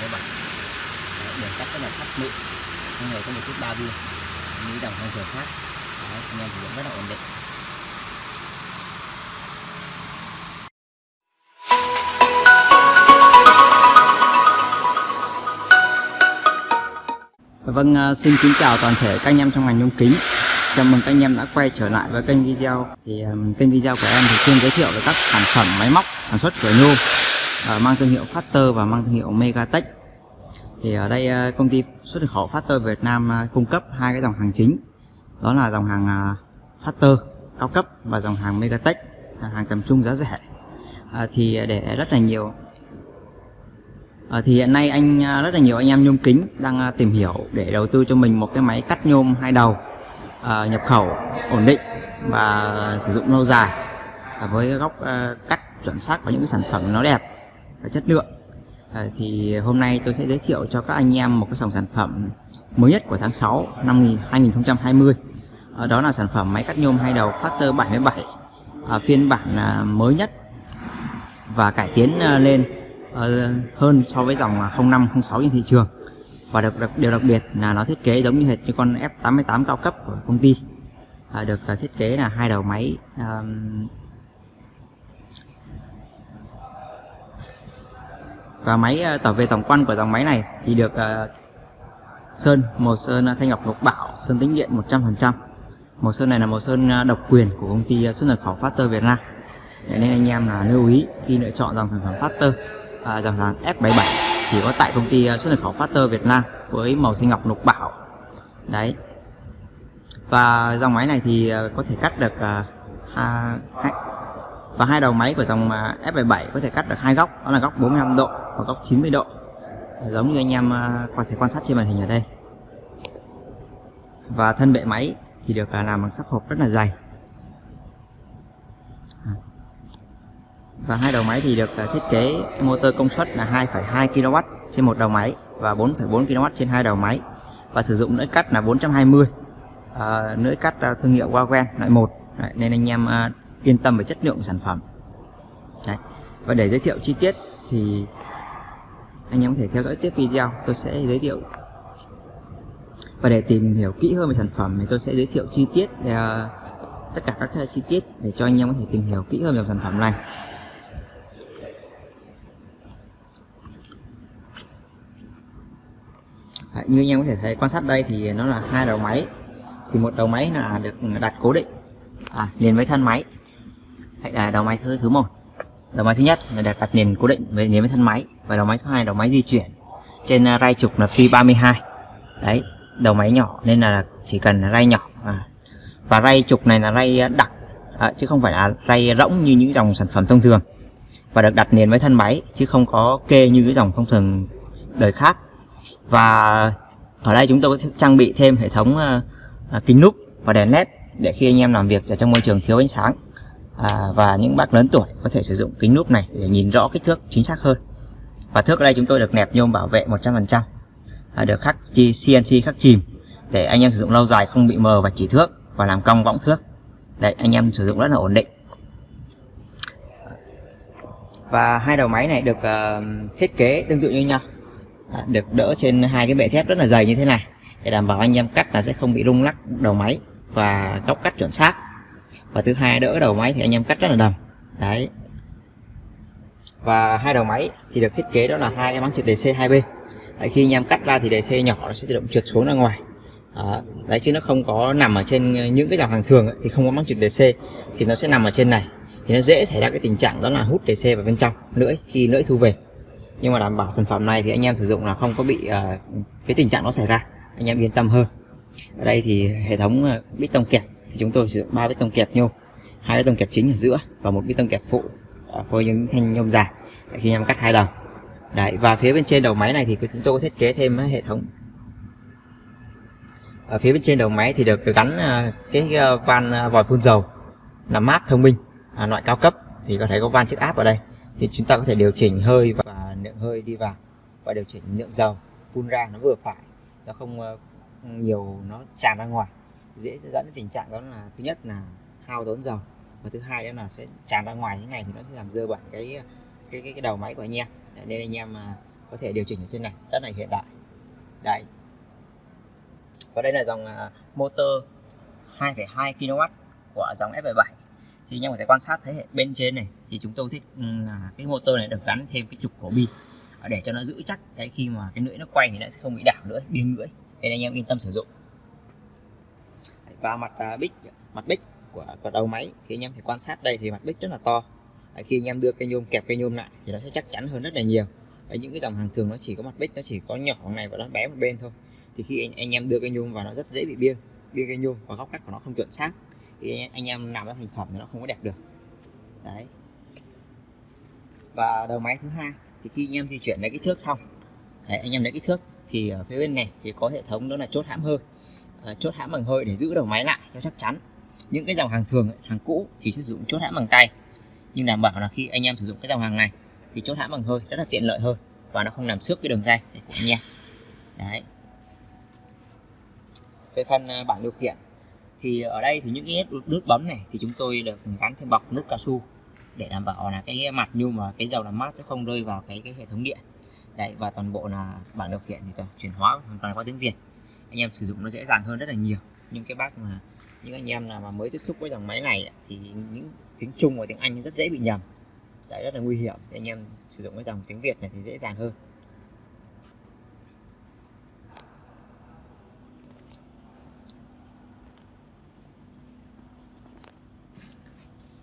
các bạn. Đầu Factor 77 Đấy, đường cắt rất là sắc mịn. Không hề có một chút ba viên như đồng thông thường khác Đấy, anh em sử dụng rất là ổn định. Vâng, à, xin kính chào toàn thể các anh em trong ngành nhôm kính. Chào mừng các anh em đã quay trở lại với kênh video. Thì um, kênh video của em thì chuyên giới thiệu về các sản phẩm máy móc sản xuất của nhôm Ờ, mang thương hiệu Factor và mang thương hiệu Megatech. Thì ở đây ờ, công ty xuất khẩu Factor Việt Nam ờ, cung cấp hai cái dòng hàng chính. Đó là dòng hàng Factor cao cấp và dòng hàng Megatech hàng tầm trung giá rẻ. À, thì để rất là nhiều À, thì hiện nay anh rất là nhiều anh em nhôm kính đang tìm hiểu để đầu tư cho mình một cái máy cắt nhôm hai đầu à, nhập khẩu ổn định và sử dụng lâu dài à, với góc à, cắt chuẩn xác và những cái sản phẩm nó đẹp và chất lượng. À, thì hôm nay tôi sẽ giới thiệu cho các anh em một cái dòng sản phẩm mới nhất của tháng 6 năm 2020 à, ờ, đó là sản phẩm máy cắt nhôm hai đầu Factor 77 à, ờ, phiên bản à, mới nhất và cải tiến à, lên à, hơn so với dòng à, 05 06 trên thị trường. Và được, đặc, điều đặc biệt là nó thiết kế giống như hệt như con F88 cao cấp của công ty. À, được à, thiết kế là hai đầu máy à, và máy tổng tỏ về tổng quan của dòng máy này thì được ờ, sơn màu sơn ờ, thanh ngọc lục bảo sơn tĩnh điện 100% màu sơn này là màu sơn độc quyền của công ty xuất nhập khẩu Factor Việt Nam. Để nên anh em là lưu ý khi lựa chọn dòng sản phẩm Factor à, dòng sản F77 chỉ có tại công ty xuất nhập khẩu Factor Việt Nam với màu xanh ngọc lục bảo. Đấy. Và dòng máy này thì có thể cắt được hai, và hai đầu máy của dòng F77 có thể cắt được hai góc đó là góc 45 độ và góc 90 độ. Giống như anh em à, có thể quan sát trên màn hình ở đây. Và thân bệ máy thì được à, làm bằng sắt hộp rất là dày. Và hai đầu máy thì được à, thiết kế motor công suất là 2,2 kW trên một đầu máy và 4,4 kW trên hai đầu máy. Và sử dụng lưỡi cắt là 420 à, lưỡi cắt thương hiệu Wagen loại 1 Đấy, nên anh em yên tâm về chất lượng của sản phẩm. Đấy. và để giới thiệu chi tiết thì anh em có thể theo dõi tiếp video tôi sẽ giới thiệu. Và để tìm hiểu kỹ hơn về sản phẩm thì tôi sẽ giới thiệu chi tiết uh, tất cả các chi tiết để cho anh em có thể tìm hiểu kỹ hơn về sản phẩm này. Đấy, như anh em có thể thấy quan sát đây thì nó là hai đầu máy. Thì một đầu máy là được đặt cố định. À, liền với thân máy. Đấy, là đầu máy thứ thứ một đầu máy thứ nhất là đặt đặt nền cố định với liền với thân máy và đầu máy số 2 đầu máy di chuyển trên à, ray trục là phi 32 đấy đầu máy nhỏ nên là chỉ cần ray nhỏ à. và ray trục này là ray à, đặc à, chứ không phải là ray rỗng như những dòng sản phẩm thông thường. Và được đặt nền với thân máy chứ không có kê như cái dòng thông thường đời khác. Và ở đây chúng tôi có trang bị thêm hệ thống à, à, kính núp và đèn led để khi anh em làm việc ở trong môi trường thiếu ánh sáng à, và những bác lớn tuổi có thể sử dụng kính núp này để nhìn rõ kích thước chính xác hơn. Và thước ở đây chúng tôi được nẹp nhôm bảo vệ 100% à, được khắc CNC khắc chìm để anh em sử dụng lâu dài không bị mờ và chỉ thước và làm cong võng thước. Đấy anh em sử dụng rất là ổn định. Và hai đầu máy này được uh, thiết kế tương tự như nhau. À, được đỡ trên hai cái bệ thép rất là dày như thế này để đảm bảo anh em cắt là sẽ không bị rung lắc đầu máy và góc cắt chuẩn xác và thứ hai đỡ đầu máy thì anh em cắt rất là đầm. Đấy. Và hai đầu máy thì được thiết kế đó là hai cái máng trượt đề c hai bên đấy, khi anh em cắt ra thì đề c nhỏ nó sẽ tự động trượt xuống ra ngoài. Đó. đấy chứ nó không có nằm ở trên những cái dòng hàng thường ấy, thì không có máng trượt DC thì nó sẽ nằm ở trên này. Thì nó dễ xảy ra cái tình trạng đó là hút DC vào bên trong lưỡi khi lưỡi thu về. Nhưng mà đảm bảo sản phẩm này thì anh em sử dụng là không có bị uh, cái tình trạng nó xảy ra. Anh em yên tâm hơn. Ở đây thì hệ thống uh, bít tông kẹp thì chúng tôi sử dụng ba bít tông kẹp nhôm. Hai bít tông kẹp chính ở giữa và một bít tông kẹp phụ à, phôi với những thanh nhôm dài khi anh em cắt hai đầu. Đấy và phía bên trên đầu máy này thì chúng tôi có thiết kế thêm hệ thống. Ở phía bên trên đầu máy thì được gắn à, cái à, van vòi phun dầu làm mát thông minh à, loại cao cấp thì có thể có van chiếc áp ở đây. Thì chúng ta có thể điều chỉnh hơi và lượng hơi đi vào và điều chỉnh lượng dầu phun ra nó vừa phải nó không nhiều nó tràn ra ngoài dễ dẫn đến tình trạng đó là thứ nhất là hao tốn dầu và thứ hai đó là sẽ tràn ra ngoài như này thì nó sẽ làm dơ bẩn cái cái cái, cái đầu máy của anh em. Nên anh em mà có thể điều chỉnh ở trên này rất là hiện đại. Đấy. Và đây là dòng à, motor 2,2 kW của dòng F77 thì anh em có thể quan sát thấy bên trên này thì chúng tôi thích ừ, là cái motor này được gắn thêm cái trục cổ bi để cho nó giữ chắc cái khi mà cái lưỡi nó quay thì nó sẽ không bị đảo nữa biên lưỡi. Nên anh em yên tâm sử dụng và mặt uh, bích mặt bích của, của đầu máy. Thì anh em phải quan sát đây thì mặt bích rất là to. À, khi anh em đưa cây nhôm kẹp cây nhôm lại thì nó sẽ chắc chắn hơn rất là nhiều. Ở những cái dòng hàng thường nó chỉ có mặt bích nó chỉ có nhỏ này và nó bé một bên thôi. Thì khi anh, anh em đưa cây nhôm vào nó rất dễ bị biên biên cây nhôm và góc cắt của nó không chuẩn xác. Thì anh, anh em làm ra thành phẩm thì nó không có đẹp được. Đấy. Và đầu máy thứ hai thì khi anh em di chuyển lấy kích thước xong đấy, anh em lấy kích thước thì ở phía bên này thì có hệ thống đó là chốt hãm hơi. Ờ, chốt hãm bằng hơi để giữ đầu máy lại cho chắc chắn. Những cái dòng hàng thường hàng cũ thì sử dụng chốt hãm bằng tay. Nhưng đảm bảo là khi anh em sử dụng cái dòng hàng này thì chốt hãm bằng hơi rất là tiện lợi hơn và nó không làm xước cái đường dây của anh em đấy. Về phần à, bảng điều khiển thì ở đây thì những cái nút bấm này thì chúng tôi được gắn thêm bọc nút cao su để đảm bảo là cái mặt nhôm và cái dầu làm mát sẽ không rơi vào cái cái hệ thống điện. Đấy, và toàn bộ là bảng điều khiển thì toàn chuyển hóa hoàn toàn qua tiếng Việt anh em sử dụng nó dễ dàng hơn rất là nhiều. Những cái bác mà, những anh em nào mà mới tiếp xúc với dòng máy này thì những tiếng Trung và tiếng Anh rất dễ bị nhầm. Đấy, rất là nguy hiểm. Thì anh em sử dụng cái dòng tiếng Việt này thì dễ dàng hơn.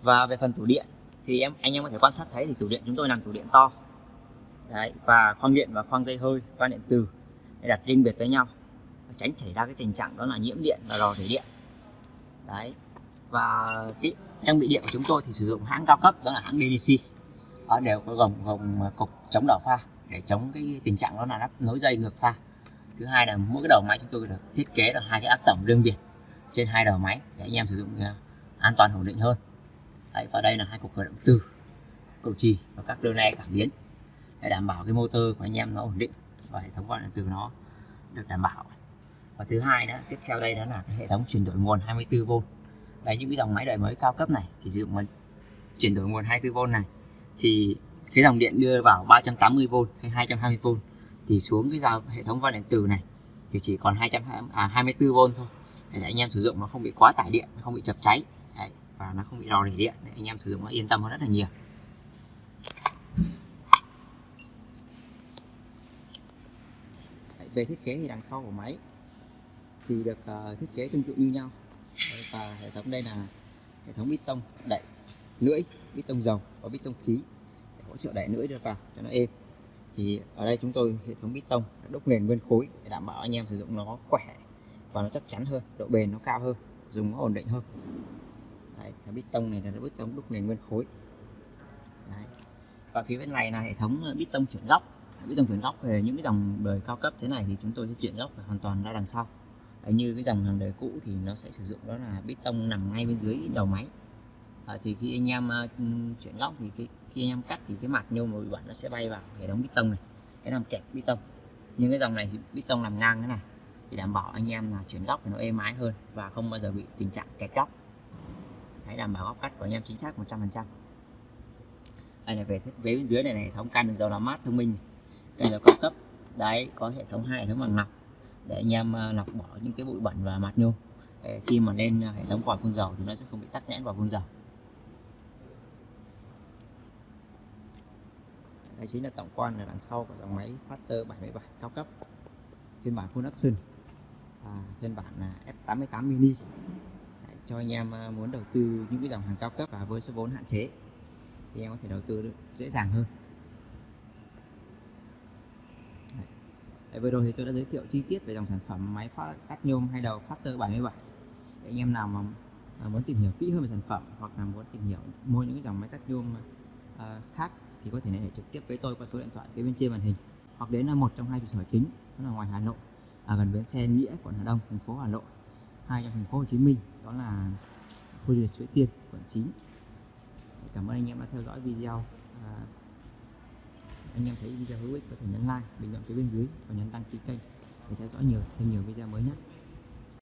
Và về phần tủ điện, thì em, anh em có thể quan sát thấy thì tủ điện chúng tôi làm tủ điện to. Đấy, và khoang điện và khoang dây hơi, khoang điện từ, để đặt riêng biệt với nhau tránh xảy ra cái tình trạng đó là nhiễm điện và rò rỉ điện. Đấy. Và cái trang bị điện của chúng tôi thì sử dụng hãng cao cấp đó là hãng DDC nó đều có gồm gồm cục chống đảo pha để chống cái tình trạng đó là lắp nối dây ngược pha. Thứ hai là mỗi cái đầu máy chúng tôi được thiết kế là hai cái áp tổng riêng biệt trên hai đầu máy để anh em sử dụng à, an toàn ổn định hơn. Đấy, và đây là hai cục khởi động từ cầu trì và các đơn le cảm biến để đảm bảo cái motor của anh em nó ổn định và hệ thống quan điện từ nó được đảm bảo và thứ hai nữa tiếp theo đây đó là cái hệ thống chuyển đổi nguồn 24V đấy những cái dòng máy đời mới cao cấp này thì sử dụng chuyển đổi nguồn 24V này thì cái dòng điện đưa vào 380V hay 220V thì xuống cái dòng hệ thống van điện từ này thì chỉ còn 224V à, thôi. Để anh em sử dụng nó không bị quá tải điện không bị chập cháy. Đấy, và nó không bị rò rỉ điện. Để anh em sử dụng nó yên tâm hơn rất là nhiều. Về thiết kế thì đằng sau của máy thì được uh, thiết kế tương tự như nhau. Và hệ thống đây là hệ thống bít tông đẩy lưỡi bít tông dầu và bít tông khí để hỗ trợ đẩy lưỡi được vào cho nó êm. Thì ở đây chúng tôi hệ thống bít tông đúc nền nguyên khối để đảm bảo anh em sử dụng nó khỏe và nó chắc chắn hơn độ bền nó cao hơn dùng nó ổn định hơn. Đấy, bít tông này là bít tông đúc nền nguyên khối. Đấy. và phía bên này là hệ thống bít tông chuyển góc. Bít tông chuyển góc về những cái dòng đời cao cấp thế này thì chúng tôi sẽ chuyển góc hoàn toàn ra đằng sau. Ờ, như cái dòng hàng đời cũ thì nó sẽ sử dụng đó là bê tông nằm ngay bên dưới đầu máy. À, thì khi anh em uh, chuyển góc thì cái, khi anh em cắt thì cái mặt nhôm bị bẩn nó sẽ bay vào hệ thống bê tông này để làm kẹp bê tông. Nhưng cái dòng này thì bê tông làm ngang thế này thì đảm bảo anh em là chuyển góc thì nó êm ái hơn và không bao giờ bị tình trạng kẹt góc. Hãy đảm bảo góc cắt của anh em chính xác 100% đây là về thiết kế bên dưới này, này hệ thống can dầu làm mát thông minh canh dầu cao cấp. Đấy có hệ thống hai hệ thống bằng lọc để anh em ờ, lọc bỏ những cái bụi bẩn và mặt nhôm. Để khi mà lên ờ, hệ thống vòi phun dầu thì nó sẽ không bị tắc nghẽn vào phun dầu. Đây chính là tổng quan ở đằng sau của dòng máy Factor 77 cao cấp. Phiên bản full option. Và phiên bản là F88 mini. Để cho anh em ờ, muốn đầu tư những cái dòng hàng cao cấp và với số vốn hạn chế thì em có thể đầu tư dễ dàng hơn Đấy, vừa rồi thì tôi đã giới thiệu chi tiết về dòng sản phẩm máy phát cắt nhôm hai đầu Factor 77 để anh em nào mà à, muốn tìm hiểu kỹ hơn về sản phẩm hoặc là muốn tìm hiểu mua những cái dòng máy cắt nhôm à, khác thì có thể liên hệ trực tiếp với tôi qua số điện thoại phía bên trên màn hình hoặc đến là một trong hai trụ sở chính đó là ngoài Hà Nội à, gần bến xe Nghĩa quận Hà Đông thành phố Hà Nội hai trong thành phố Hồ Chí Minh đó là khu du lịch Suối Tiên quận 9 cảm ơn anh em đã theo dõi video à, anh em thấy video hữu ích có thể nhấn like, bình luận phía bên dưới và nhấn đăng ký kênh để theo dõi nhiều, thêm nhiều video mới nhất.